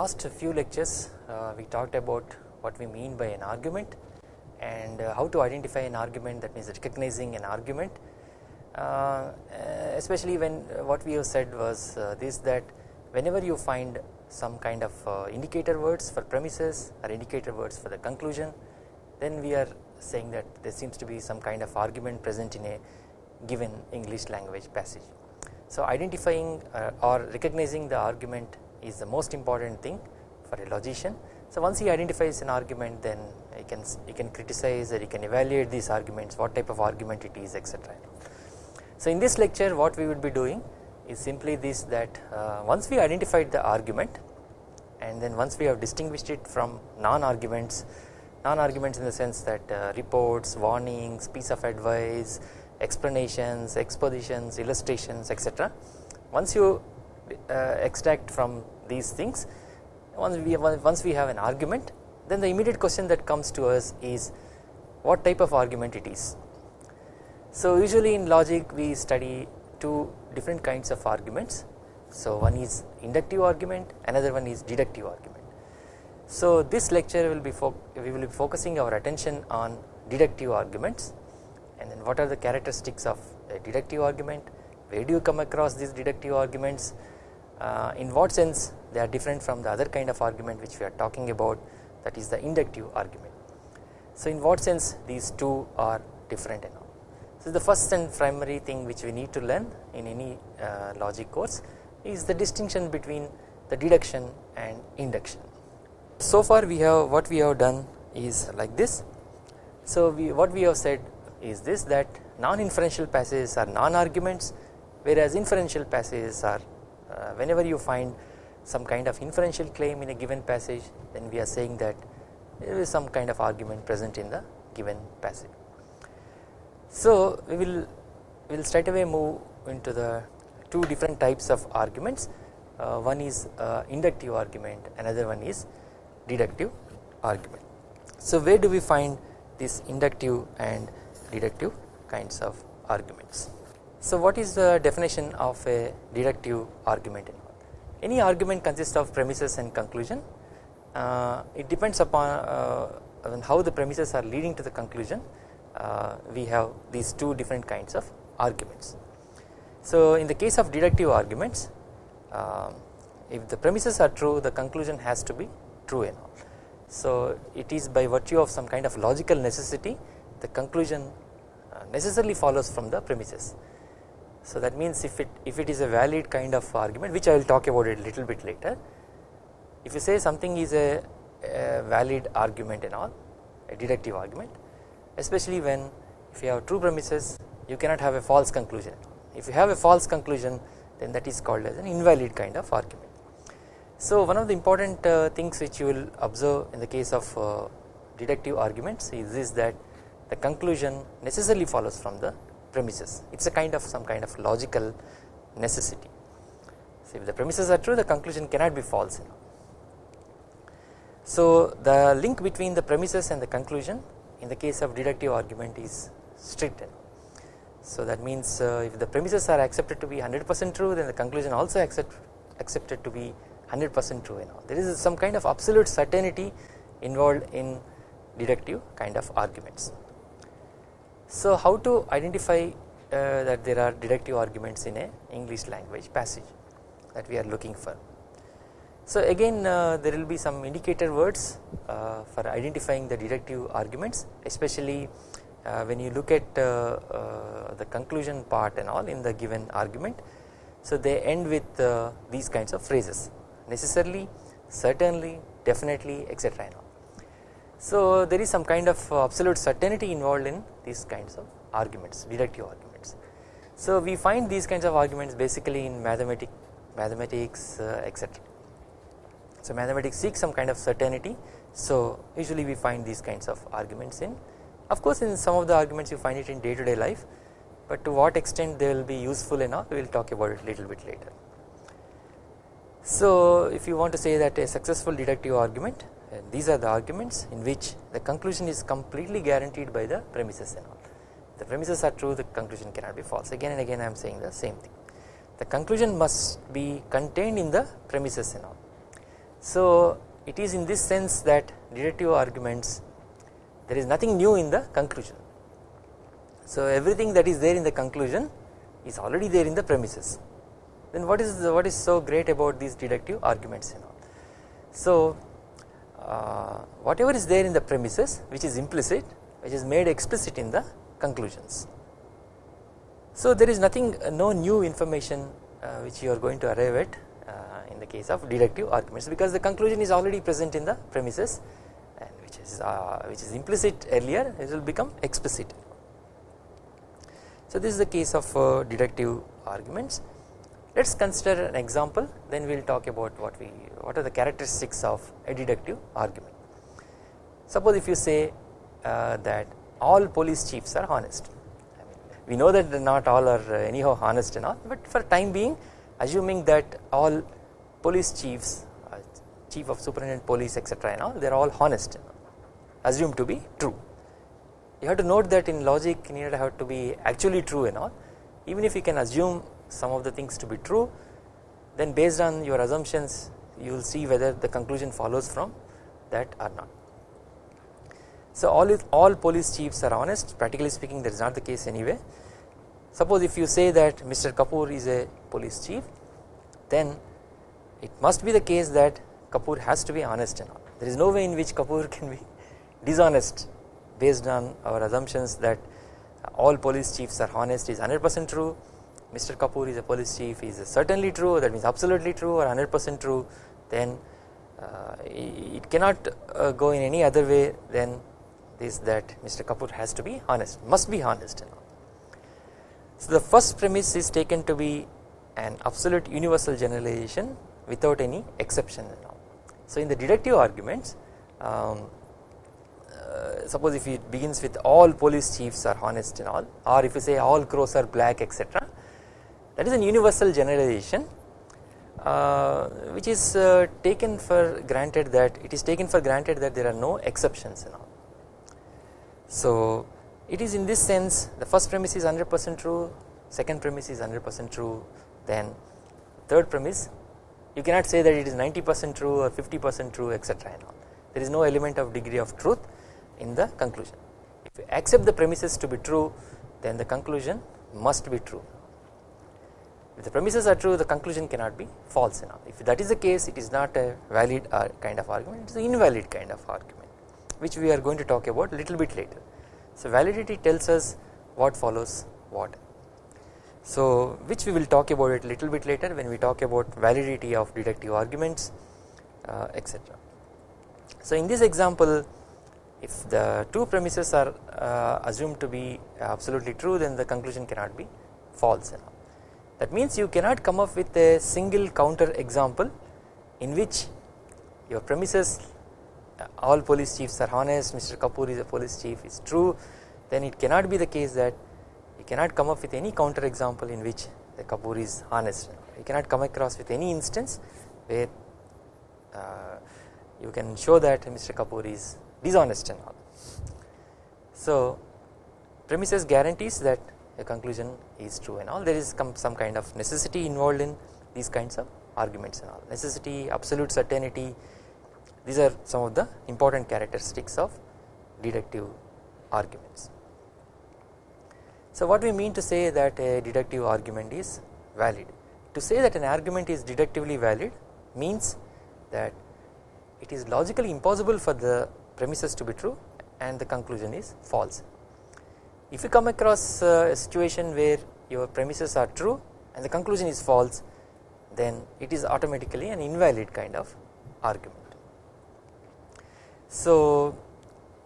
last few lectures uh, we talked about what we mean by an argument and uh, how to identify an argument that means recognizing an argument uh, especially when uh, what we have said was uh, this that whenever you find some kind of uh, indicator words for premises or indicator words for the conclusion then we are saying that there seems to be some kind of argument present in a given English language passage. So identifying uh, or recognizing the argument is the most important thing for a logician. So once he identifies an argument then he can he can criticize or he can evaluate these arguments what type of argument it is etc. So in this lecture what we would be doing is simply this that uh, once we identified the argument and then once we have distinguished it from non-arguments non-arguments in the sense that uh, reports, warnings, piece of advice, explanations, expositions, illustrations etc. Once you Uh, extract from these things. Once we have, once we have an argument then the immediate question that comes to us is what type of argument it is. So usually in logic we study two different kinds of arguments. So one is inductive argument another one is deductive argument. So this lecture will be we will be focusing our attention on deductive arguments. And then what are the characteristics of a deductive argument? Where do you come across these deductive arguments uh, in what sense they are different from the other kind of argument which we are talking about that is the inductive argument. So in what sense these two are different and all. So the first and primary thing which we need to learn in any uh, logic course is the distinction between the deduction and induction so far we have what we have done is like this. So we what we have said is this that non-inferential passages are non-arguments whereas inferential passages are whenever you find some kind of inferential claim in a given passage then we are saying that there is some kind of argument present in the given passage. So we will we will straight away move into the two different types of arguments uh, one is uh, inductive argument another one is deductive argument. So where do we find these inductive and deductive kinds of arguments. So what is the definition of a deductive argument? Any argument consists of premises and conclusion. Uh, it depends upon uh, how the premises are leading to the conclusion. Uh, we have these two different kinds of arguments. So in the case of deductive arguments, uh, if the premises are true, the conclusion has to be true and all. So it is by virtue of some kind of logical necessity the conclusion uh, necessarily follows from the premises. So that means if it if it is a valid kind of argument which I will talk about it a little bit later if you say something is a, a valid argument and all a deductive argument especially when if you have true premises you cannot have a false conclusion. If you have a false conclusion then that is called as an invalid kind of argument. So one of the important uh, things which you will observe in the case of uh, deductive arguments is this that the conclusion necessarily follows from the premises it is a kind of some kind of logical necessity. So if the premises are true the conclusion cannot be false. So the link between the premises and the conclusion in the case of deductive argument is strict. So that means uh, if the premises are accepted to be 100% true then the conclusion also accept, accepted to be 100% true and all there is some kind of absolute certainty involved in deductive kind of arguments. So how to identify uh, that there are deductive arguments in a English language passage that we are looking for. So again uh, there will be some indicator words uh, for identifying the deductive arguments especially uh, when you look at uh, uh, the conclusion part and all in the given argument. So they end with these kinds of phrases necessarily, certainly, definitely etc. So there is some kind of absolute certainty involved in these kinds of arguments, deductive arguments. So we find these kinds of arguments basically in mathematics, mathematics uh, etc. So mathematics seeks some kind of certainty. So usually we find these kinds of arguments in. Of course, in some of the arguments you find it in day to day life, but to what extent they will be useful enough we will talk about it a little bit later. So if you want to say that a successful deductive argument these are the arguments in which the conclusion is completely guaranteed by the premises and all. The premises are true the conclusion cannot be false again and again I am saying the same thing. The conclusion must be contained in the premises and all. So it is in this sense that deductive arguments there is nothing new in the conclusion. So everything that is there in the conclusion is already there in the premises then what is the, what is so great about these deductive arguments you know. So uh, whatever is there in the premises which is implicit which is made explicit in the conclusions. So there is nothing uh, no new information uh, which you are going to arrive at uh, in the case of deductive arguments because the conclusion is already present in the premises and which is uh, which is implicit earlier it will become explicit. So this is the case of uh, deductive arguments let us consider an example then we will talk about what we what are the characteristics of a deductive argument. Suppose if you say uh, that all police chiefs are honest. I mean we know that not all are uh, anyhow honest and all but for time being assuming that all police chiefs uh, chief of superintendent police etc and all they are all honest assumed to be true. You have to note that in logic you need to have to be actually true and all. Even if you can assume some of the things to be true then based on your assumptions you will see whether the conclusion follows from that or not. So all all police chiefs are honest practically speaking that is not the case anyway suppose if you say that Mr. Kapoor is a police chief then it must be the case that Kapoor has to be honest and all there is no way in which Kapoor can be dishonest based on our assumptions that all police chiefs are honest is 100% true Mr. Kapoor is a police chief is certainly true that means absolutely true or 100 percent true then uh, it cannot uh, go in any other way than this that Mr. Kapoor has to be honest must be honest. So the first premise is taken to be an absolute universal generalization without any exception. So in the deductive arguments um, uh, suppose if it begins with all police chiefs are honest and all or if you say all crows are black etc that is an universal generalization which is uh, taken for granted that it is taken for granted that there are no exceptions and all. So it is in this sense the first premise is 100 percent true second premise is 100 percent true then third premise you cannot say that it is 90 percent true or 50 percent true etc and all. There is no element of degree of truth in the conclusion. If you accept the premises to be true then the conclusion must be true if the premises are true the conclusion cannot be false enough if that is the case it is not a valid uh, kind of argument it is an invalid kind of argument which we are going to talk about a little bit later. So validity tells us what follows what. So which we will talk about it a little bit later when we talk about validity of deductive arguments uh, etc. So in this example if the two premises are uh, assumed to be absolutely true then the conclusion cannot be false enough that means you cannot come up with a single counter example in which your premises uh, all police chiefs are honest Mr. Kapoor is a police chief is true then it cannot be the case that you cannot come up with any counter example in which the Kapoor is honest you cannot come across with any instance where uh, you can show that Mr. Kapoor is dishonest and all. So premises guarantees that the conclusion is true and all. There is some kind of necessity involved in these kinds of arguments and all. Necessity absolute certainty these are some of the important characteristics of deductive arguments. So what we mean to say that a deductive argument is valid? To say that an argument is deductively valid means that it is logically impossible for the premises to be true and the conclusion is false if you come across a situation where your premises are true and the conclusion is false then it is automatically an invalid kind of argument. So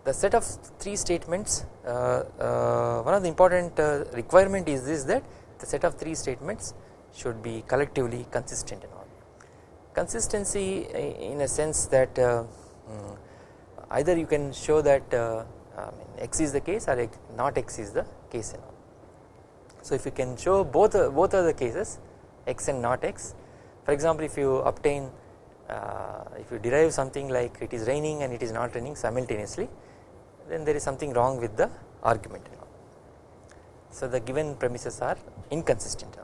the set of three statements uh, uh, one of the important uh, requirement is this that the set of three statements should be collectively consistent and all. Consistency in a sense that uh, hmm, either you can show that uh, mean x is the case or not x is the case and all. So if you can show both both are the cases x and not x for example if you obtain uh, if you derive something like it is raining and it is not raining simultaneously then there is something wrong with the argument and all. So the given premises are inconsistent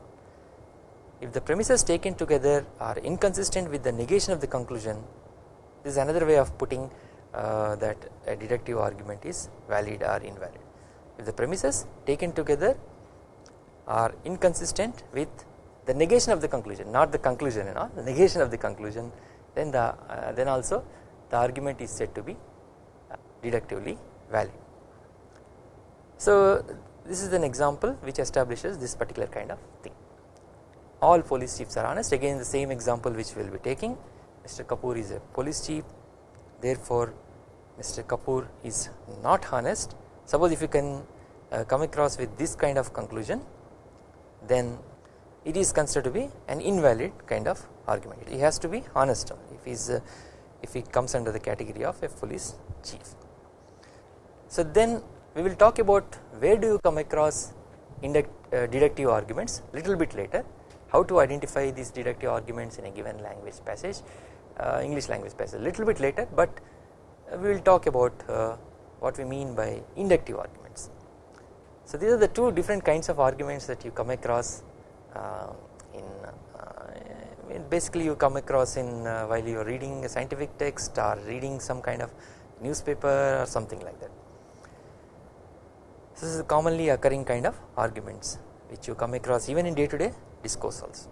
if the premises taken together are inconsistent with the negation of the conclusion this is another way of putting uh, that a deductive argument is valid or invalid if the premises taken together are inconsistent with the negation of the conclusion not the conclusion and all the negation of the conclusion then the uh, then also the argument is said to be uh, deductively valid. So this is an example which establishes this particular kind of thing all police chiefs are honest again the same example which we will be taking Mr. Kapoor is a police chief therefore Mr. Kapoor is not honest suppose if you can uh, come across with this kind of conclusion then it is considered to be an invalid kind of argument he has to be honest if he is uh, if he comes under the category of a police chief. So then we will talk about where do you come across uh, deductive arguments little bit later how to identify these deductive arguments in a given language passage English language passage a little bit later but uh, we will talk about uh, what we mean by inductive arguments. So these are the two different kinds of arguments that you come across uh, in uh, basically you come across in uh, while you are reading a scientific text or reading some kind of newspaper or something like that. So this is commonly occurring kind of arguments which you come across even in day to day discourse also.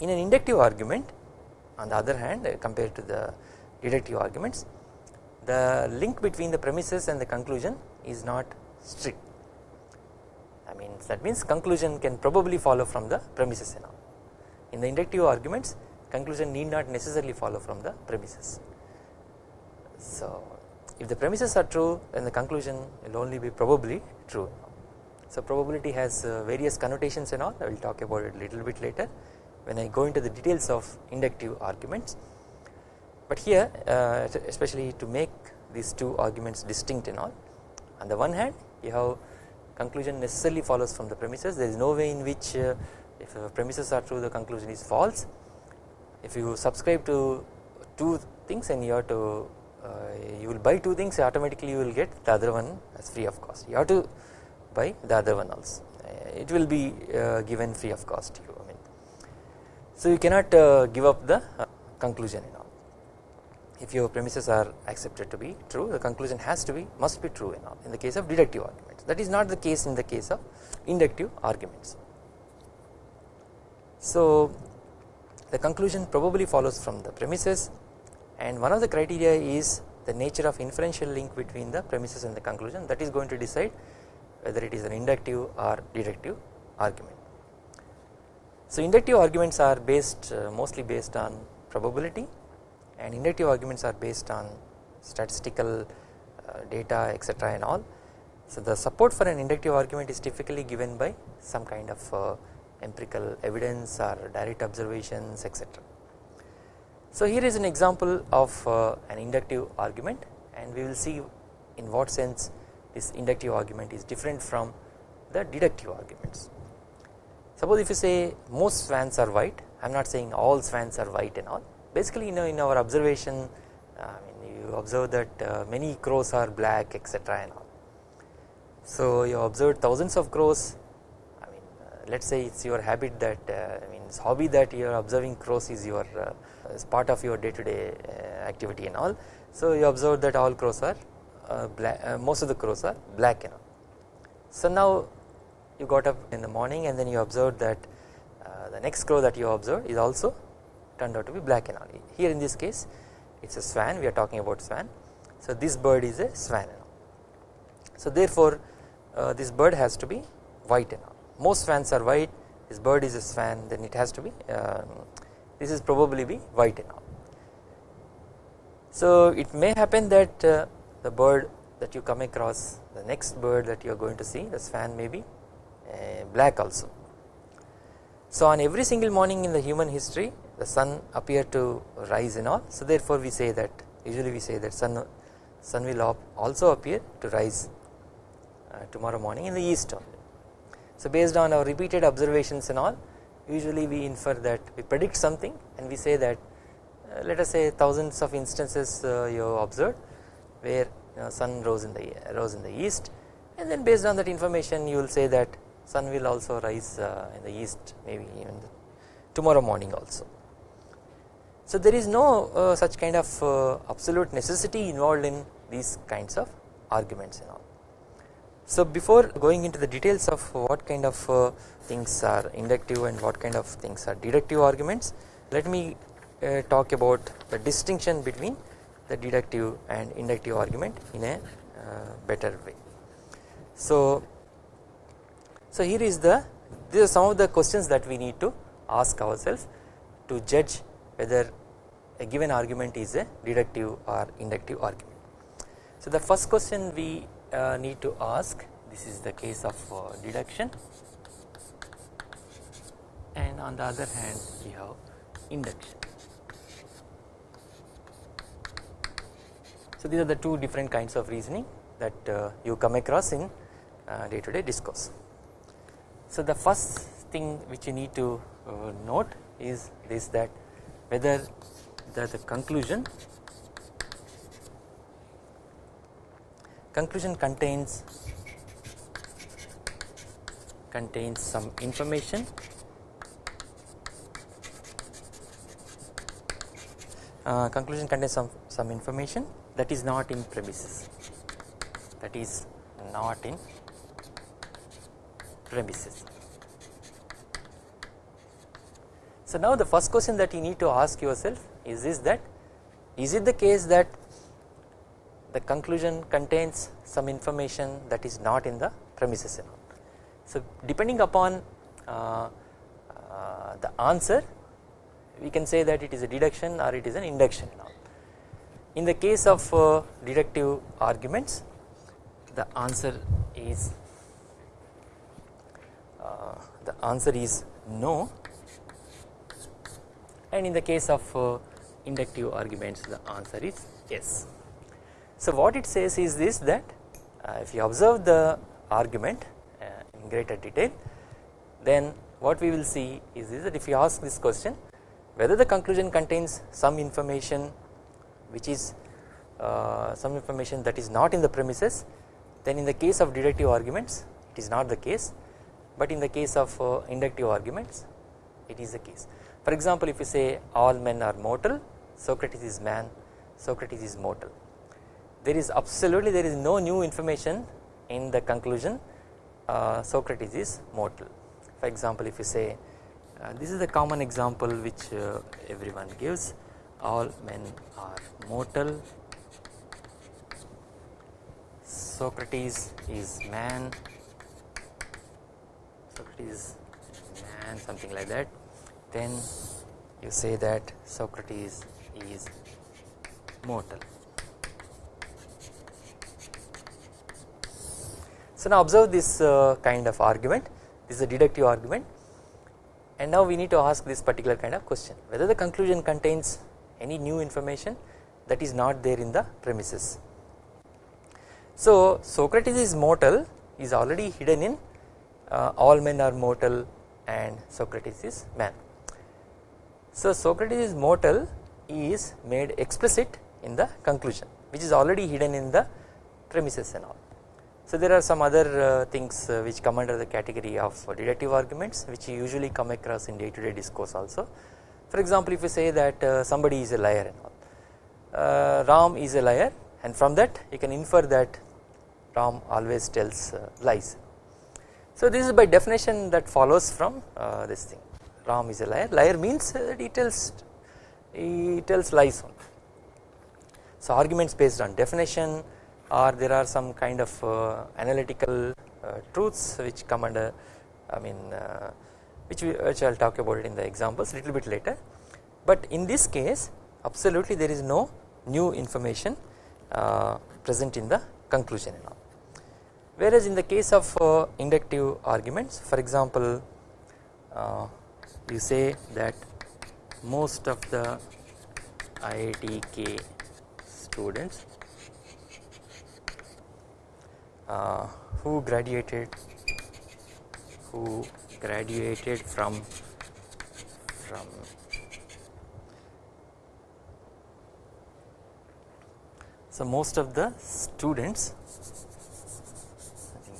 In an inductive argument on the other hand compared to the deductive arguments the link between the premises and the conclusion is not strict I mean that means conclusion can probably follow from the premises and all. In the inductive arguments conclusion need not necessarily follow from the premises. So if the premises are true then the conclusion will only be probably true. So probability has uh, various connotations and all I will talk about it a little bit later when I go into the details of inductive arguments. But here uh, especially to make these two arguments distinct and all on the one hand you have conclusion necessarily follows from the premises. There is no way in which uh, if premises are true the conclusion is false. If you subscribe to two things and you have to uh, you will buy two things automatically you will get the other one as free of cost. You have to buy the other one also. Uh, it will be uh, given free of cost to you so you cannot uh, give up the uh, conclusion you know if your premises are accepted to be true the conclusion has to be must be true in, all, in the case of deductive arguments that is not the case in the case of inductive arguments. So the conclusion probably follows from the premises and one of the criteria is the nature of inferential link between the premises and the conclusion that is going to decide whether it is an inductive or deductive argument. So inductive arguments are based uh, mostly based on probability and inductive arguments are based on statistical uh, data etc and all. So the support for an inductive argument is typically given by some kind of uh, empirical evidence or direct observations etc. So here is an example of uh, an inductive argument and we will see in what sense this inductive argument is different from the deductive arguments. Suppose if you say most swans are white I am not saying all swans are white and all basically you know in our observation uh, I mean you observe that uh, many crows are black etc and all. So you observe thousands of crows I mean uh, let us say it is your habit that I mean it's hobby that you are observing crows is your is part of your day to day activity and all. So you observe that all crows are black most of the crows are black and all. So now you got up in the morning and then you observed that the next crow that you observed is also turned out to be black and all. Here in this case it is a swan we are talking about swan. So this bird is a swan and all. So therefore uh, this bird has to be white and all. Most swans are white this bird is a swan then it has to be um, this is probably be white and all. So it may happen that uh, the bird that you come across the next bird that you are going to see the swan may be uh, black also. So on every single morning in the human history the sun appeared to rise and all so therefore we say that usually we say that sun sun will also appear to rise uh, tomorrow morning in the east only. So based on our repeated observations and all usually we infer that we predict something and we say that uh, let us say thousands of instances uh, you observed where sun rose in the rose in the east and then based on that information you will say that sun will also rise uh, in the east maybe even tomorrow morning also So there is no uh, such kind of uh, absolute necessity involved in these kinds of arguments and all. So before going into the details of what kind of uh, things are inductive and what kind of things are deductive arguments let me uh, talk about the distinction between the deductive and inductive argument in a uh, better way. So, so here is the these are some of the questions that we need to ask ourselves to judge whether a given argument is a deductive or inductive argument. So the first question we uh, need to ask this is the case of uh, deduction and on the other hand we have induction. So these are the two different kinds of reasoning that uh, you come across in day to day discourse. So the first thing which you need to uh, note is this that whether the, the conclusion conclusion contains contains some information. Uh, conclusion contains some some information that is not in premises that is not in premises. So now the first question that you need to ask yourself is this that is it the case that the conclusion contains some information that is not in the premises So depending upon uh, uh, the answer we can say that it is a deduction or it is an induction In the case of uh, deductive arguments the answer is the answer is no and in the case of uh, inductive arguments the answer is yes. So what it says is this that uh, if you observe the argument uh, in greater detail then what we will see is that if you ask this question whether the conclusion contains some information which is uh, some information that is not in the premises then in the case of deductive arguments it is not the case but in the case of uh, inductive arguments it is the case. For example if you say all men are mortal Socrates is man Socrates is mortal. There is absolutely there is no new information in the conclusion uh, Socrates is mortal. For example if you say uh, this is a common example which uh, everyone gives. All men are mortal. Socrates is man Socrates man something like that then you say that Socrates is mortal. So now observe this uh, kind of argument this is a deductive argument and now we need to ask this particular kind of question whether the conclusion contains any new information that is not there in the premises. So Socrates is mortal is already hidden in uh, all men are mortal and Socrates is man. So Socrates is mortal is made explicit in the conclusion which is already hidden in the premises and all. So there are some other uh, things uh, which come under the category of deductive arguments which you usually come across in day to day discourse also. For example if you say that uh, somebody is a liar and all uh, Ram is a liar and from that you can infer that Ram always tells uh, lies. So this is by definition that follows from uh, this thing. Ram is a liar. Liar means that he tells he tells lies on So arguments based on definition or there are some kind of uh, analytical uh, truths which come under I mean uh, which, we, which I will talk about it in the examples little bit later. But in this case absolutely there is no new information uh, present in the conclusion and all. Whereas in the case of uh, inductive arguments for example uh, you say that most of the IITK students uh, who graduated who graduated from from so most of the students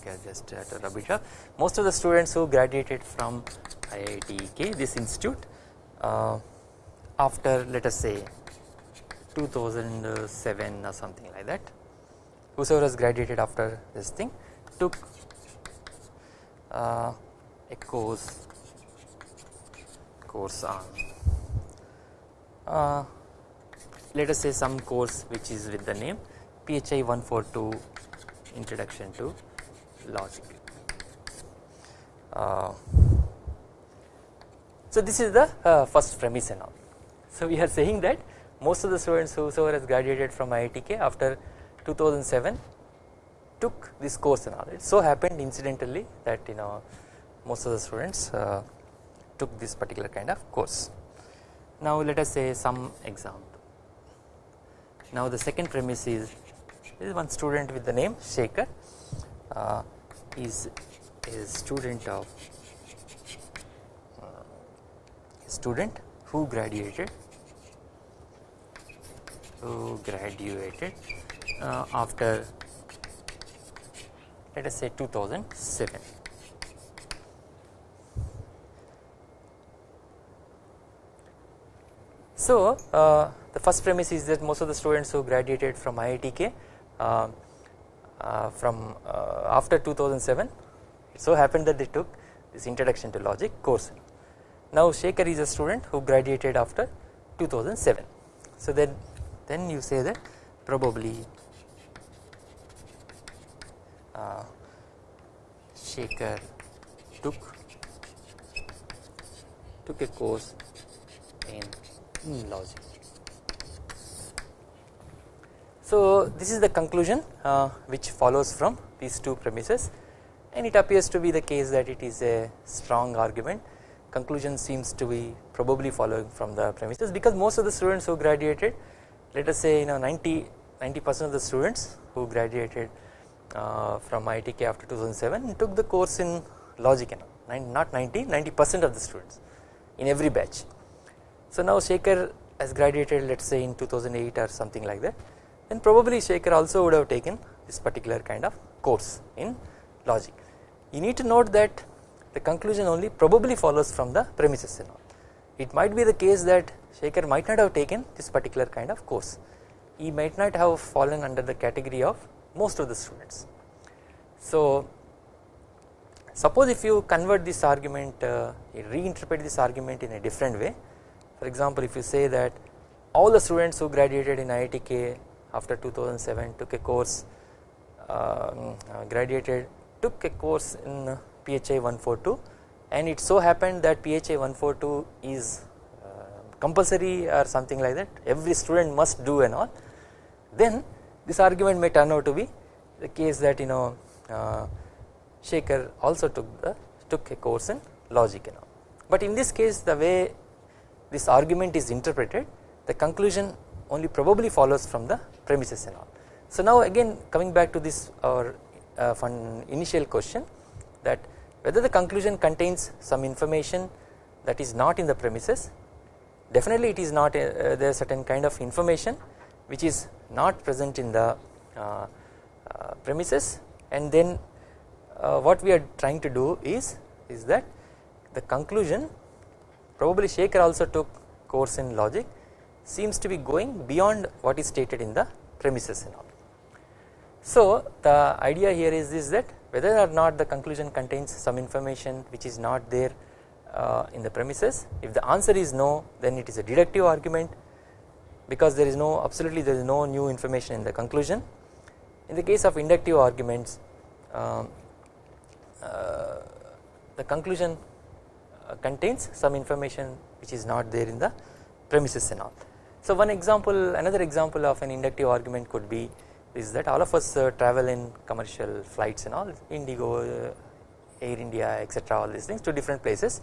I just had to rub it up. Most of the students who graduated from IITK this institute uh, after let us say 2007 or something like that whosoever has graduated after this thing took uh, a course course on uh, let us say some course which is with the name PHI 142 introduction to logic. Uh, so this is the uh, first premise and all. So we are saying that most of the students whosoever has graduated from IITK after 2007 took this course and all. It so happened incidentally that you know most of the students uh, took this particular kind of course. Now let us say some example. Now the second premise is this is one student with the name Shekhar. uh, is a student of uh, student who graduated who graduated uh, after let us say 2007 so uh, the first premise is that most of the students who graduated from IITK uh, from uh, after 2007 it so happened that they took this introduction to logic course. Now Shekhar is a student who graduated after 2007 so then then you say that probably uh, Shekhar took took a course in logic so this is the conclusion uh, which follows from these two premises. And it appears to be the case that it is a strong argument. Conclusion seems to be probably following from the premises because most of the students who graduated let us say you know 90 90 percent of the students who graduated uh, from IITK after 2007 took the course in logic and not 90 90 percent of the students in every batch. So now Shekhar has graduated let us say in 2008 or something like that then probably Shekhar also would have taken this particular kind of course in logic. You need to note that the conclusion only probably follows from the premises and all. It might be the case that Shekhar might not have taken this particular kind of course. He might not have fallen under the category of most of the students. So suppose if you convert this argument, uh, reinterpret this argument in a different way. For example, if you say that all the students who graduated in IITK after 2007 took a course um, uh, graduated took a course in PHI 142 and it so happened that PHI 142 is uh, compulsory or something like that. Every student must do and all. Then this argument may turn out to be the case that you know uh, Shekhar also took the took a course in logic and all. But in this case the way this argument is interpreted the conclusion only probably follows from the premises and all. So now again coming back to this our uh, initial question that whether the conclusion contains some information that is not in the premises definitely it is not a, uh, there is certain kind of information which is not present in the uh, uh premises and then uh, what we are trying to do is is that the conclusion probably Shekhar also took course in logic seems to be going beyond what is stated in the premises and all. So the idea here is this that whether or not the conclusion contains some information which is not there uh, in the premises if the answer is no then it is a deductive argument because there is no absolutely there is no new information in the conclusion in the case of inductive arguments um, uh, the conclusion uh, contains some information which is not there in the premises and all. So one example another example of an inductive argument could be is that all of us uh, travel in commercial flights and all Indigo, uh, Air India etc all these things to different places.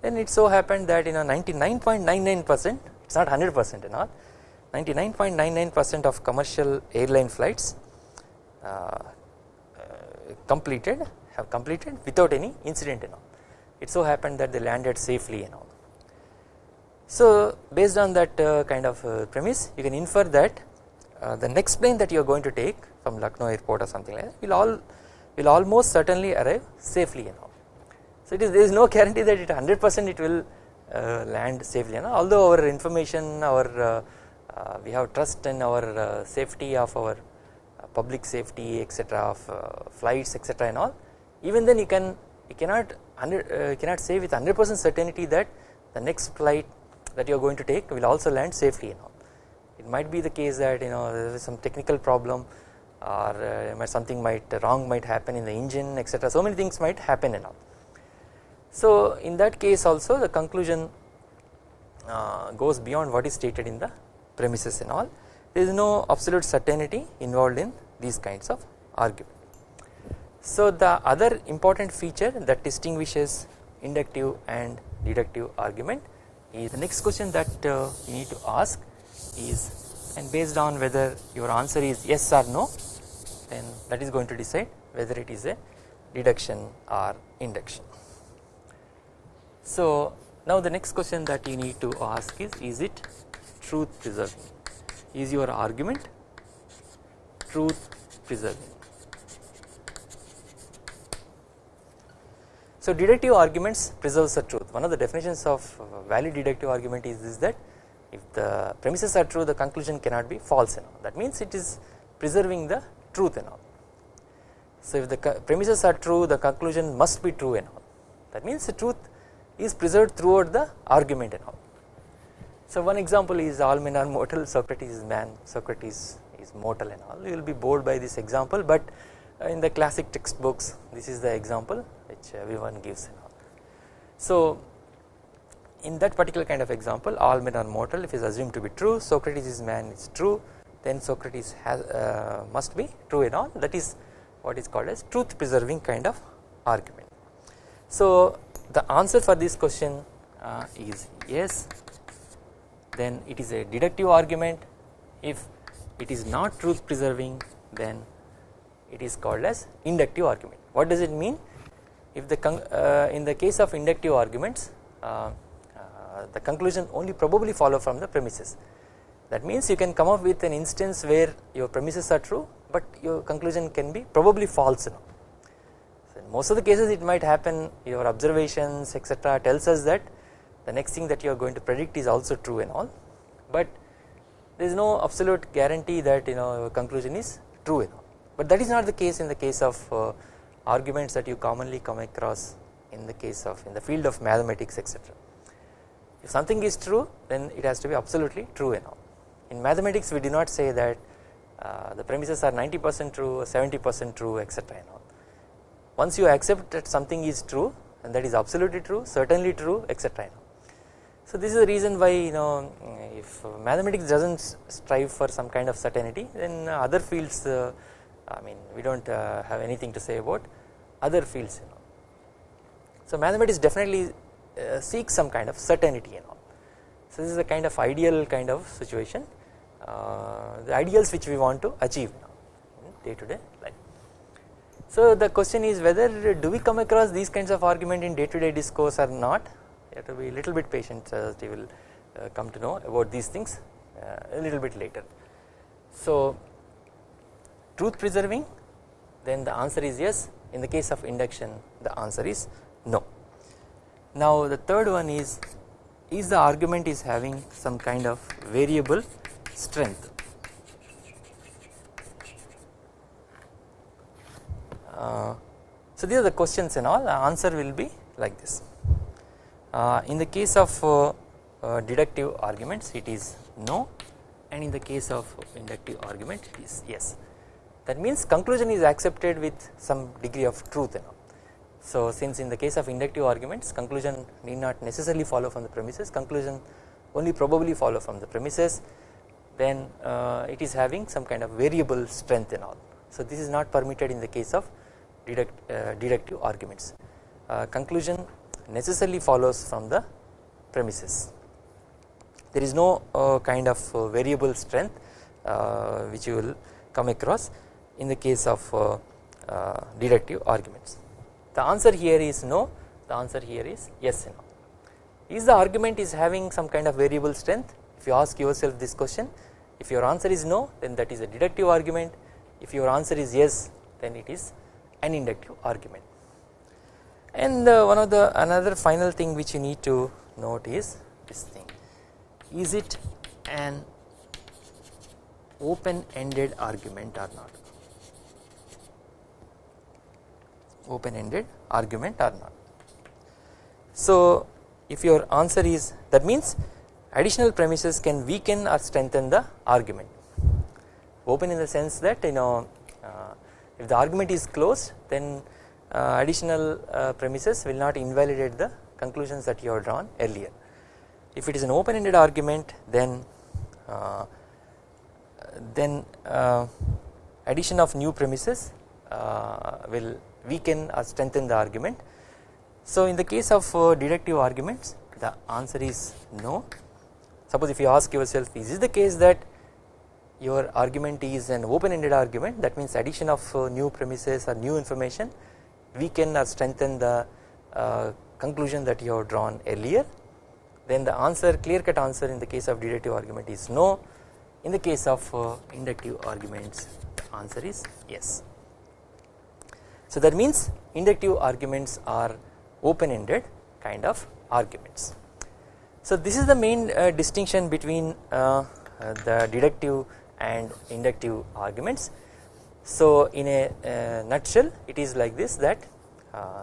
Then it so happened that you know 99.99 percent it is not 100 percent and all 99.99 percent of commercial airline flights uh, uh, completed have completed without any incident and all. It so happened that they landed safely and all so based on that uh, kind of uh, premise you can infer that uh, the next plane that you are going to take from Lucknow airport or something like that will all will almost certainly arrive safely you know. So it is there is no guarantee that it 100 percent it will uh, land safely and although our information our uh, uh, we have trust in our uh, safety of our public safety etc of flights etc and all even then you can you cannot you cannot say with 100 percent certainty that the next flight that you are going to take will also land safely and all it might be the case that you know there is some technical problem or uh, something might wrong might happen in the engine etc so many things might happen and all. So in that case also the conclusion uh, goes beyond what is stated in the premises and all there is no absolute certainty involved in these kinds of argument. So the other important feature that distinguishes inductive and deductive argument is the next question that uh, you need to ask is and based on whether your answer is yes or no then that is going to decide whether it is a deduction or induction. So now the next question that you need to ask is is it truth preserving is your argument truth preserving. So deductive arguments preserves the truth. One of the definitions of uh, valid deductive argument is, is that if the premises are true the conclusion cannot be false and all. That means it is preserving the truth and all. So if the premises are true the conclusion must be true and all. That means the truth is preserved throughout the argument and all. So one example is all men are mortal Socrates is man. Socrates is mortal and all. You will be bored by this example but in the classic textbooks this is the example which everyone gives and all. So in that particular kind of example all men are mortal if is assumed to be true Socrates is man is true then Socrates has uh, must be true and all that is what is called as truth preserving kind of argument. So the answer for this question uh, is yes then it is a deductive argument if it is not truth preserving then it is called as inductive argument. What does it mean? If the uh, in the case of inductive arguments uh, uh, the conclusion only probably follow from the premises. That means you can come up with an instance where your premises are true but your conclusion can be probably false. So in most of the cases it might happen your observations etc tells us that the next thing that you are going to predict is also true and all but there is no absolute guarantee that you know your conclusion is true and all but that is not the case in the case of uh, arguments that you commonly come across in the case of in the field of mathematics etc. If something is true then it has to be absolutely true and all. In mathematics we do not say that uh, the premises are 90 percent true 70 percent true etc and all. Once you accept that something is true and that is absolutely true certainly true etc so this is the reason why you know if mathematics does not strive for some kind of certainty then other fields uh, I mean we do not uh, have anything to say about other fields you know. So mathematics definitely uh, seeks some kind of certainty and all. So this is a kind of ideal kind of situation uh, the ideals which we want to achieve now in day to day life. So the question is whether do we come across these kinds of argument in day to day discourse or not you have to be a little bit patient as you will come to know about these things a little bit later. So truth preserving then the answer is yes in the case of induction the answer is no. Now the third one is is the argument is having some kind of variable strength. Uh, so these are the questions and all the answer will be like this. Uh, in the case of uh, uh deductive arguments it is no and in the case of inductive argument it is yes that means conclusion is accepted with some degree of truth and all. So since in the case of inductive arguments conclusion need not necessarily follow from the premises conclusion only probably follow from the premises then uh, it is having some kind of variable strength and all. So this is not permitted in the case of deduct, uh, deductive arguments uh, conclusion necessarily follows from the premises there is no uh, kind of uh, variable strength uh, which you will come across in the case of deductive arguments. The answer here is no. The answer here is yes and no. Is the argument is having some kind of variable strength? If you ask yourself this question if your answer is no then that is a deductive argument. If your answer is yes then it is an inductive argument. And uh, one of the another final thing which you need to note is this thing. Is it an open ended argument or not open ended argument or not. So if your answer is that means additional premises can weaken or strengthen the argument open in the sense that you know uh, if the argument is closed then uh, additional uh, premises will not invalidate the conclusions that you have drawn earlier. If it is an open ended argument then uh, then uh, addition of new premises uh, will weaken or strengthen the argument. So in the case of deductive arguments the answer is no suppose if you ask yourself is this the case that your argument is an open ended argument that means addition of new premises or new information weaken or strengthen the uh, conclusion that you have drawn earlier then the answer clear cut answer in the case of deductive argument is no in the case of uh, inductive arguments the answer is yes. So that means inductive arguments are open ended kind of arguments. So this is the main uh, distinction between uh, the deductive and inductive arguments. So in a uh, nutshell it is like this that uh,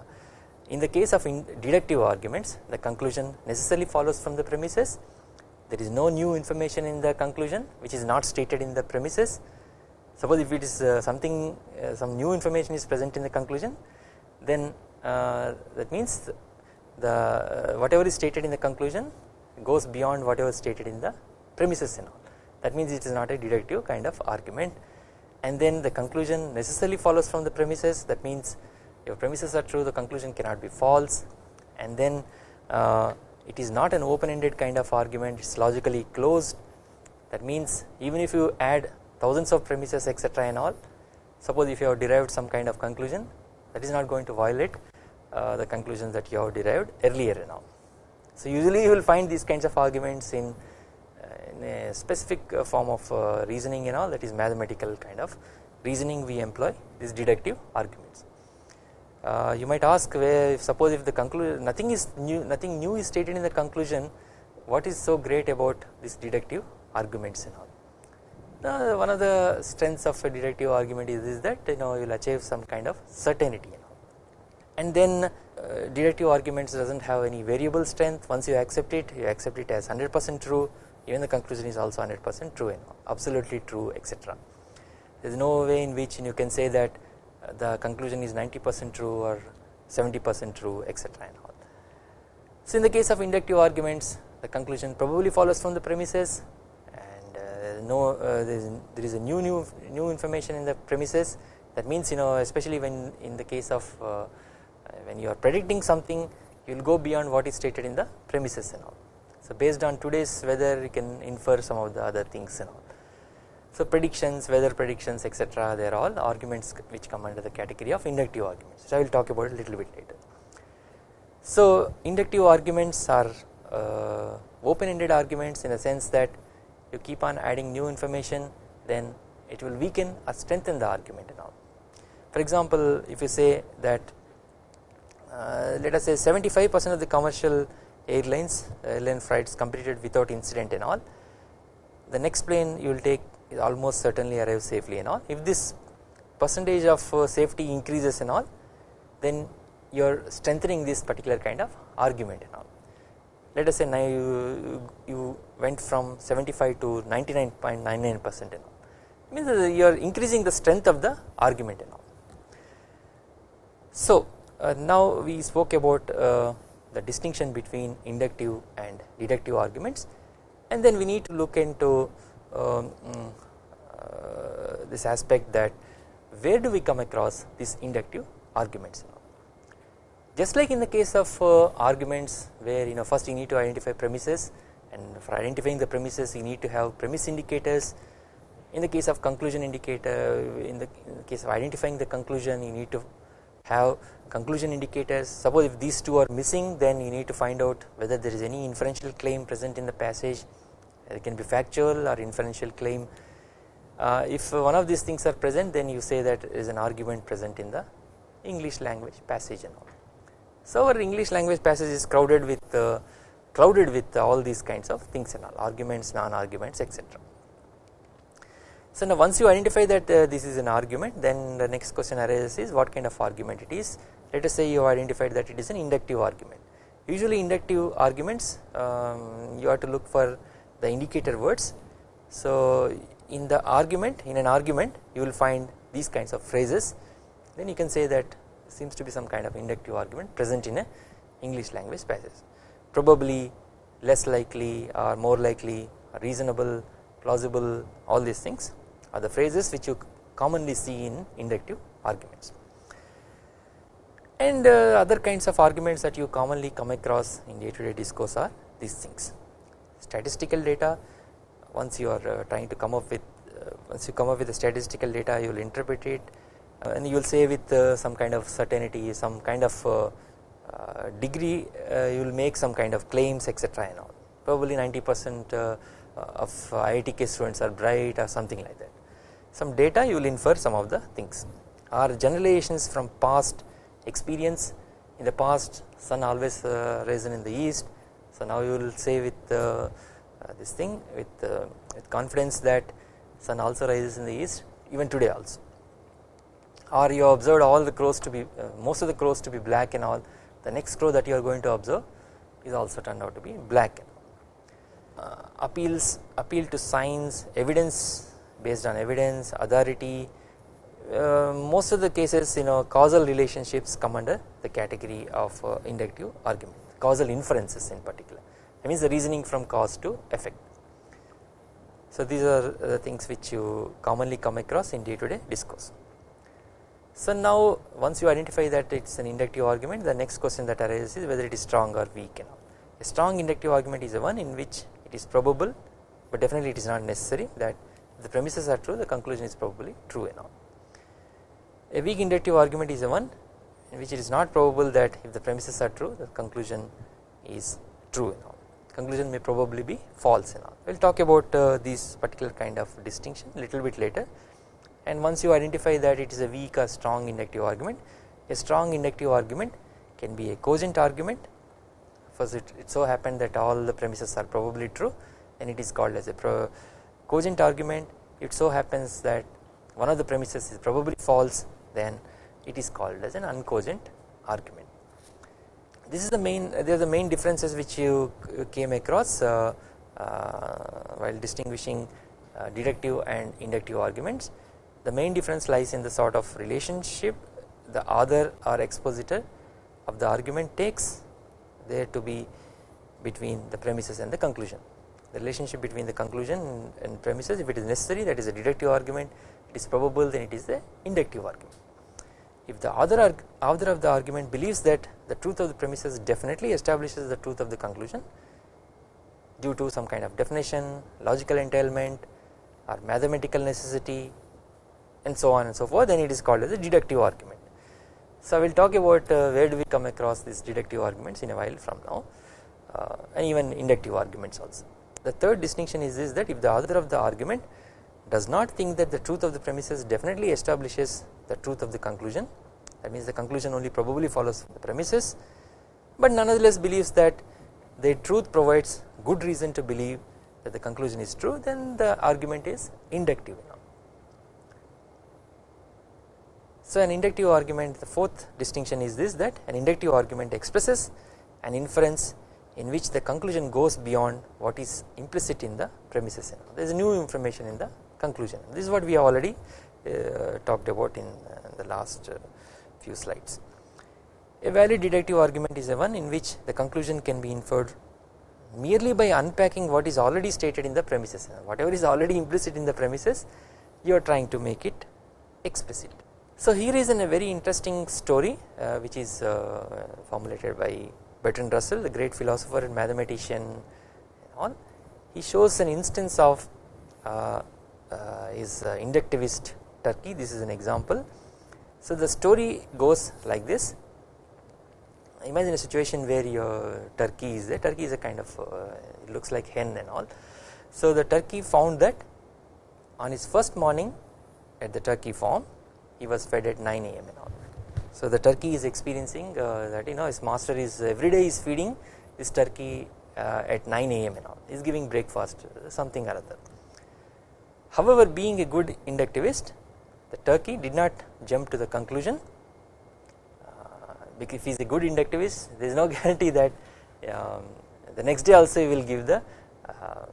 in the case of deductive arguments the conclusion necessarily follows from the premises. There is no new information in the conclusion which is not stated in the premises suppose if it is uh, something uh, some new information is present in the conclusion then uh, that means the whatever is stated in the conclusion goes beyond whatever is stated in the premises and all. That means it is not a deductive kind of argument. And then the conclusion necessarily follows from the premises. That means if premises are true the conclusion cannot be false. And then uh, it is not an open ended kind of argument. It is logically closed. That means even if you add thousands of premises etc and all suppose if you have derived some kind of conclusion that is not going to violate uh, the conclusions that you have derived earlier and all. So usually you will find these kinds of arguments in in a specific uh, form of uh, reasoning and all that is mathematical kind of reasoning we employ these deductive arguments. Uh, you might ask where if suppose if the conclusion nothing is new nothing new is stated in the conclusion what is so great about this deductive arguments and all. One of the strengths of a deductive argument is, is that you know you will achieve some kind of certainty and all and then uh, deductive arguments does not have any variable strength once you accept it you accept it as 100 percent true even the conclusion is also 100 percent true and absolutely true etc. There is no way in which you can say that uh, the conclusion is 90 percent true or 70 percent true etc. So in the case of inductive arguments the conclusion probably follows from the premises no uh, there, is, there is a new new new information in the premises that means you know especially when in the case of uh, when you are predicting something you will go beyond what is stated in the premises and all so based on today's weather you can infer some of the other things and all. So predictions, weather predictions etc they are all arguments which come under the category of inductive arguments which I will talk about a little bit later. So inductive arguments are uh, open ended arguments in the sense that you keep on adding new information then it will weaken or strengthen the argument and all. For example if you say that uh, let us say 75 percent of the commercial airlines airline flights completed without incident and all the next plane you will take is almost certainly arrive safely and all if this percentage of uh, safety increases and all then you are strengthening this particular kind of argument and all let us say now you, you went from 75 to 99.99 percent means you are increasing the strength of the argument and all. So uh, now we spoke about uh, the distinction between inductive and deductive arguments. And then we need to look into um, uh, this aspect that where do we come across these inductive arguments just like in the case of uh, arguments where you know first you need to identify premises and for identifying the premises you need to have premise indicators. In the case of conclusion indicator in the, in the case of identifying the conclusion you need to have conclusion indicators. Suppose if these two are missing then you need to find out whether there is any inferential claim present in the passage. It can be factual or inferential claim. Uh, if one of these things are present then you say that is an argument present in the English language passage and all. So our English language passage is crowded with uh, clouded with all these kinds of things and all arguments non-arguments etc. So now once you identify that uh, this is an argument then the next question arises is what kind of argument it is. Let us say you have identified that it is an inductive argument. Usually inductive arguments um, you have to look for the indicator words. So in the argument in an argument you will find these kinds of phrases. Then you can say that seems to be some kind of inductive argument present in a English language passage. Probably less likely or more likely reasonable plausible all these things are the phrases which you commonly see in inductive arguments. And uh, other kinds of arguments that you commonly come across in day to day discourse are these things. Statistical data once you are uh, trying to come up with uh, once you come up with the statistical data you will interpret it and you will say with uh, some kind of certainty some kind of uh, degree you will make some kind of claims etc and all. Probably 90 percent of IITK students are bright or something like that. Some data you will infer some of the things. Are generalizations from past experience. In the past sun always uh, risen in the east. So now you will say with uh, uh, this thing with, uh, with confidence that sun also rises in the east even today also or you observed all the crows to be uh, most of the crows to be black and all the next crow that you are going to observe is also turned out to be black uh, appeals appeal to science evidence based on evidence authority uh, most of the cases you know causal relationships come under the category of uh, inductive argument causal inferences in particular. That means the reasoning from cause to effect. So these are the things which you commonly come across in day to day discourse so now once you identify that it is an inductive argument the next question that arises is whether it is strong or weak a strong inductive argument is the one in which it is probable but definitely it is not necessary that the premises are true the conclusion is probably true and all. A weak inductive argument is the one in which it is not probable that if the premises are true the conclusion is true and all. Conclusion may probably be false and all. We will talk about uh, particular kind of distinction little bit later and once you identify that it is a weak or strong inductive argument a strong inductive argument can be a cogent argument first it, it so happened that all the premises are probably true and it is called as a cogent argument it so happens that one of the premises is probably false then it is called as an uncogent argument. This is the main they are the main differences which you came across uh, uh, while distinguishing uh, deductive and inductive arguments. The main difference lies in the sort of relationship the author or expositor of the argument takes there to be between the premises and the conclusion. The relationship between the conclusion and premises if it is necessary that is a deductive argument it is probable then it is the inductive argument. If the author, author of the argument believes that the truth of the premises definitely establishes the truth of the conclusion due to some kind of definition, logical entailment or mathematical necessity and so on and so forth then it is called as a deductive argument. So I will talk about uh, where do we come across these deductive arguments in a while from now uh, and even inductive arguments also. The third distinction is this that if the author of the argument does not think that the truth of the premises definitely establishes the truth of the conclusion that means the conclusion only probably follows the premises but nonetheless believes that the truth provides good reason to believe that the conclusion is true then the argument is inductive So an inductive argument the fourth distinction is this that an inductive argument expresses an inference in which the conclusion goes beyond what is implicit in the premises there is new information in the conclusion this is what we have already uh, talked about in uh, the last uh, few slides. A valid deductive argument is a one in which the conclusion can be inferred merely by unpacking what is already stated in the premises whatever is already implicit in the premises you are trying to make it explicit. So here is a very interesting story uh, which is uh, formulated by Bertrand Russell the great philosopher and mathematician and all he shows an instance of uh, uh, is uh, inductivist turkey. This is an example. So the story goes like this. Imagine a situation where your turkey is there. Turkey is a kind of uh, it looks like hen and all. So the turkey found that on his first morning at the turkey farm he was fed at 9 am and all so the turkey is experiencing uh, that you know his master is every day is feeding this turkey uh, at 9 am and all is giving breakfast something or other. However being a good inductivist the turkey did not jump to the conclusion uh, because if he is a good inductivist there is no guarantee that um, the next day also he will give the uh,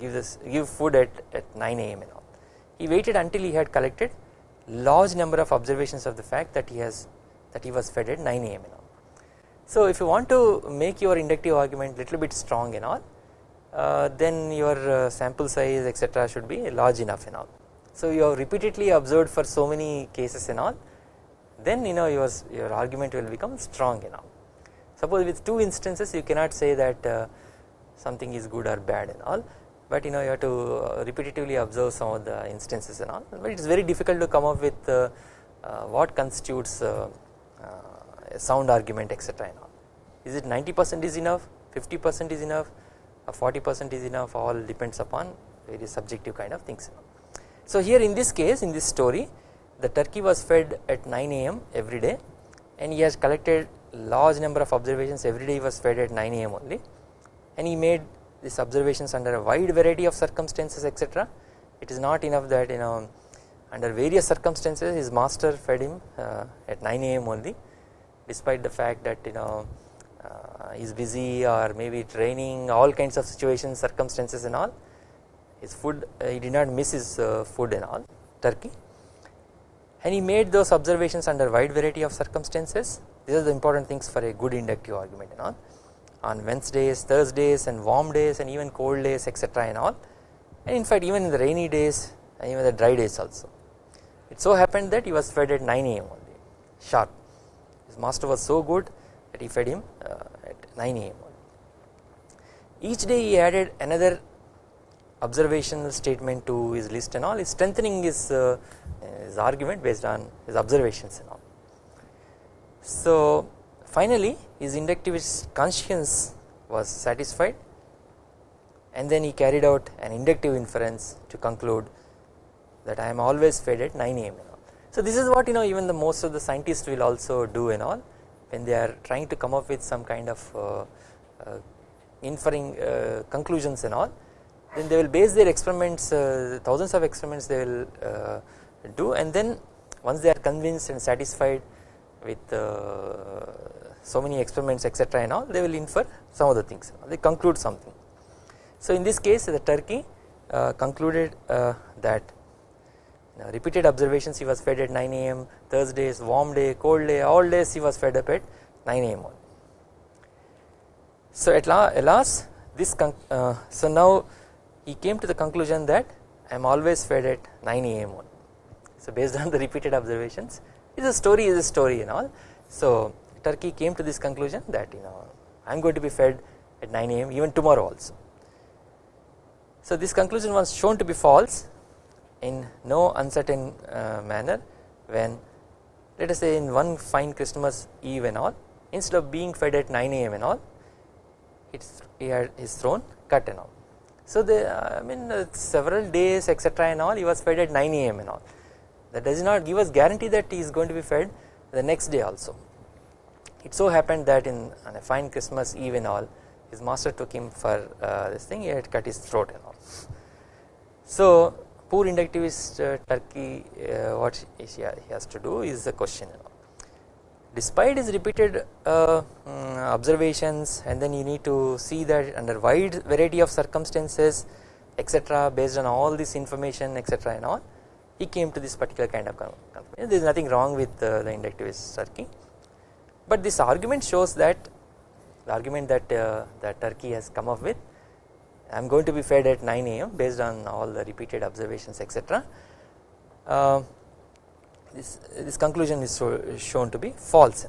give this give food at, at 9 am and all. He waited until he had collected large number of observations of the fact that he has that he was fed at 9 am and all. So if you want to make your inductive argument little bit strong and all uh, then your uh, sample size etc should be large enough and all. So you have repeatedly observed for so many cases and all then you know your, your argument will become strong and all. Suppose with two instances you cannot say that uh, something is good or bad and all but you know you have to uh, repetitively observe some of the instances and all. But it is very difficult to come up with uh, uh, what constitutes a sound argument etc and all. Is it 90 percent is enough? 50 percent is enough? 40 percent is enough? All depends upon very subjective kind of things. So here in this case in this story the turkey was fed at 9 am every day. And he has collected large number of observations. Every day he was fed at 9 am only. And he made these observations under a wide variety of circumstances etc it is not enough that you know under various circumstances his master fed him uh, at 9 am only despite the fact that you know uh, he is busy or maybe training all kinds of situations circumstances and all. His food uh, he did not miss his uh, food and all turkey. And he made those observations under wide variety of circumstances. These are the important things for a good inductive argument and all on Wednesdays, Thursdays and warm days and even cold days etc and all and in fact even in the rainy days and even the dry days also. It so happened that he was fed at 9 am only sharp his master was so good that he fed him uh, at 9 am. Each day he added another observational statement to his list and all is strengthening his, uh, his argument based on his observations and all. So finally his inductivist conscience was satisfied and then he carried out an inductive inference to conclude that I am always fed at 9 am. So this is what you know even the most of the scientists will also do and all when they are trying to come up with some kind of uh, uh, inferring uh, conclusions and all then they will base their experiments uh, thousands of experiments they will uh, do and then once they are convinced and satisfied with uh, so many experiments etc and all they will infer some of the things. They conclude something. So in this case the turkey concluded that repeated observations he was fed at 9 am Thursdays warm day cold day all days he was fed up at 9 am So at last this uh, so now he came to the conclusion that I am always fed at 9 am So based on the repeated observations is a story is a story and all. So Turkey came to this conclusion that you know I am going to be fed at 9 am even tomorrow also. So this conclusion was shown to be false in no uncertain uh, manner when let us say in one fine Christmas eve and all instead of being fed at 9 am and all it's he had his throne cut and all. So the uh, I mean uh, several days etc and all he was fed at 9 am and all that does not give us guarantee that he is going to be fed the next day also. It so happened that in on a fine Christmas eve and all his master took him for uh, this thing he had cut his throat and all. So poor inductivist uh, Turkey uh, what he, has to do is the question despite his repeated um, observations and then you need to see that under wide variety of circumstances etc based on all this information etc and all he came to this particular kind of conclusion there is nothing wrong with uh, the inductivist Turkey but this argument shows that the argument that uh, that Turkey has come up with I am going to be fed at 9 am based on all the repeated observations etc. Uh, this, this conclusion is so, shown to be false.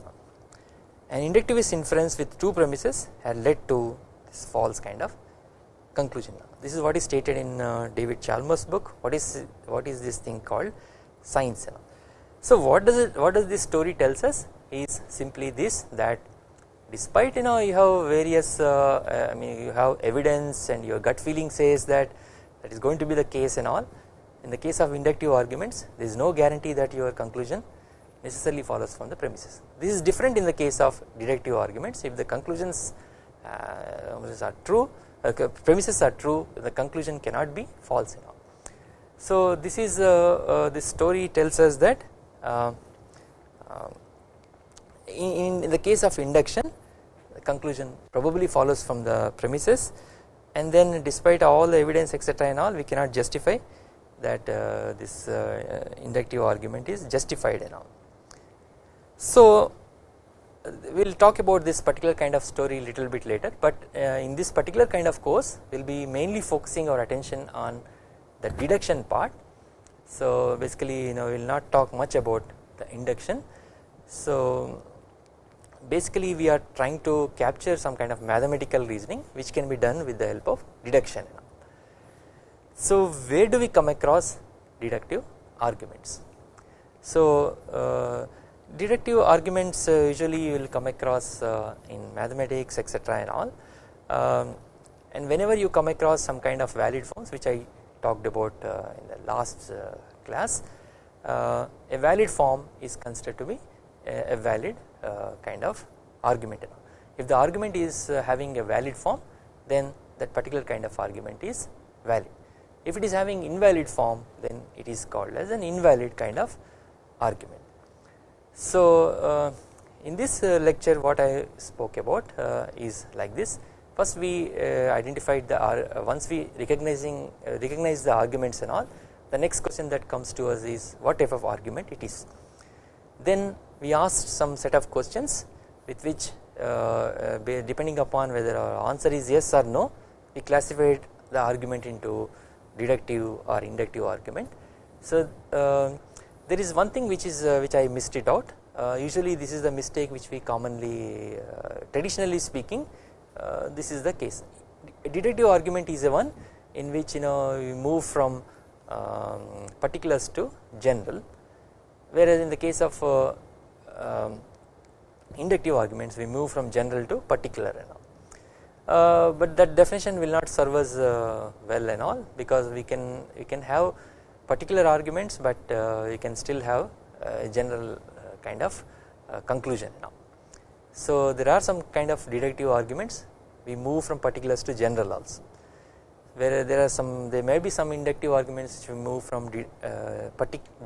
An inductivist inference with two premises had led to this false kind of conclusion. This is what is stated in uh, David Chalmers book. What is what is this thing called science? So what does it? What does this story tells us? Is simply this that despite you know you have various uh, uh, I mean you have evidence and your gut feeling says that that is going to be the case and all in the case of inductive arguments there is no guarantee that your conclusion necessarily follows from the premises this is different in the case of deductive arguments if the conclusions uh, are true uh, premises are true the conclusion cannot be false enough. So this is uh, uh, this story tells us that uh, in, in the case of induction conclusion probably follows from the premises and then despite all the evidence etc and all we cannot justify that uh, this uh, inductive argument is justified and all. So we will talk about this particular kind of story little bit later but uh, in this particular kind of course we will be mainly focusing our attention on the deduction part. So basically you know we will not talk much about the induction. So basically we are trying to capture some kind of mathematical reasoning which can be done with the help of deduction. So where do we come across deductive arguments? So uh, deductive arguments uh, usually you will come across uh, in mathematics etc and all um, and whenever you come across some kind of valid forms which I talked about uh, in the last uh, class uh, a valid form is considered to be a, a valid kind of argument. If the argument is having a valid form then that particular kind of argument is valid. If it is having invalid form then it is called as an invalid kind of argument. So uh, in this uh, lecture what I spoke about uh, is like this. First we identified the once we recognizing recognize the arguments and all the next question that comes to us is what type of argument it is? Then we asked some set of questions with which uh, depending upon whether our answer is yes or no we classified the argument into deductive or inductive argument. So uh, there is one thing which is uh, which I missed it out uh, usually this is the mistake which we commonly uh, traditionally speaking uh, this is the case deductive argument is a one in which you know we move from um, particulars to general whereas in the case of uh, um, inductive arguments we move from general to particular and all. Uh, but that definition will not serve us uh, well and all because we can we can have particular arguments but uh, you can still have uh, general uh, kind of conclusion now. So there are some kind of deductive arguments we move from particulars to general also where there are some there may be some inductive arguments which we move from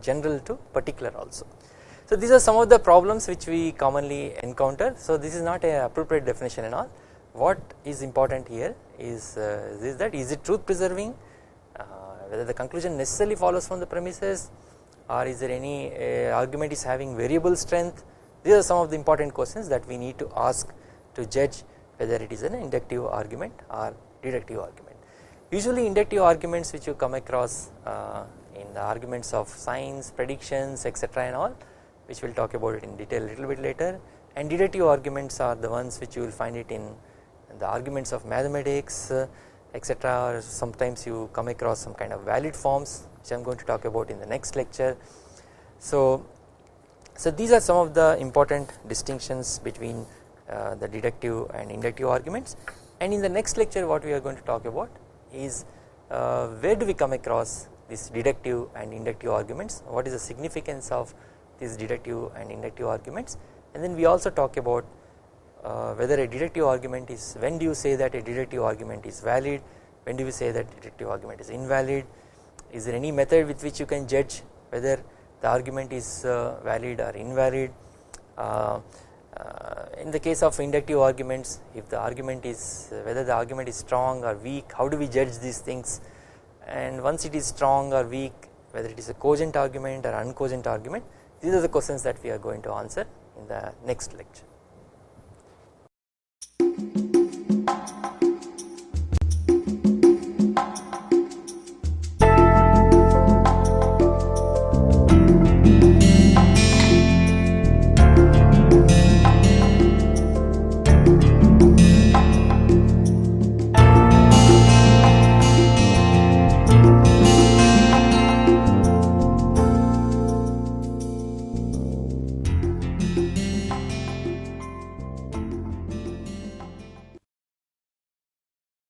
general to particular also. So these are some of the problems which we commonly encounter. So this is not a appropriate definition and all. What is important here is, uh, is that is it truth preserving? Whether the conclusion necessarily follows from the premises or is there any uh, argument is having variable strength? These are some of the important questions that we need to ask to judge whether it is an inductive argument or deductive argument. Usually inductive arguments which you come across uh, in the arguments of science, predictions etc and all which we will talk about it in detail a little bit later. And deductive arguments are the ones which you will find it in the arguments of mathematics uh, etc or sometimes you come across some kind of valid forms which I am going to talk about in the next lecture. So, so these are some of the important distinctions between uh, the deductive and inductive arguments. And in the next lecture what we are going to talk about is uh, where do we come across these deductive and inductive arguments? What is the significance of these deductive and inductive arguments. And then we also talk about uh, whether a deductive argument is when do you say that a deductive argument is valid? When do you say that deductive argument is invalid? Is there any method with which you can judge whether the argument is uh, valid or invalid? Uh, uh in the case of inductive arguments if the argument is whether the argument is strong or weak how do we judge these things? And once it is strong or weak whether it is a cogent argument or uncogent argument these are the questions that we are going to answer in the next lecture.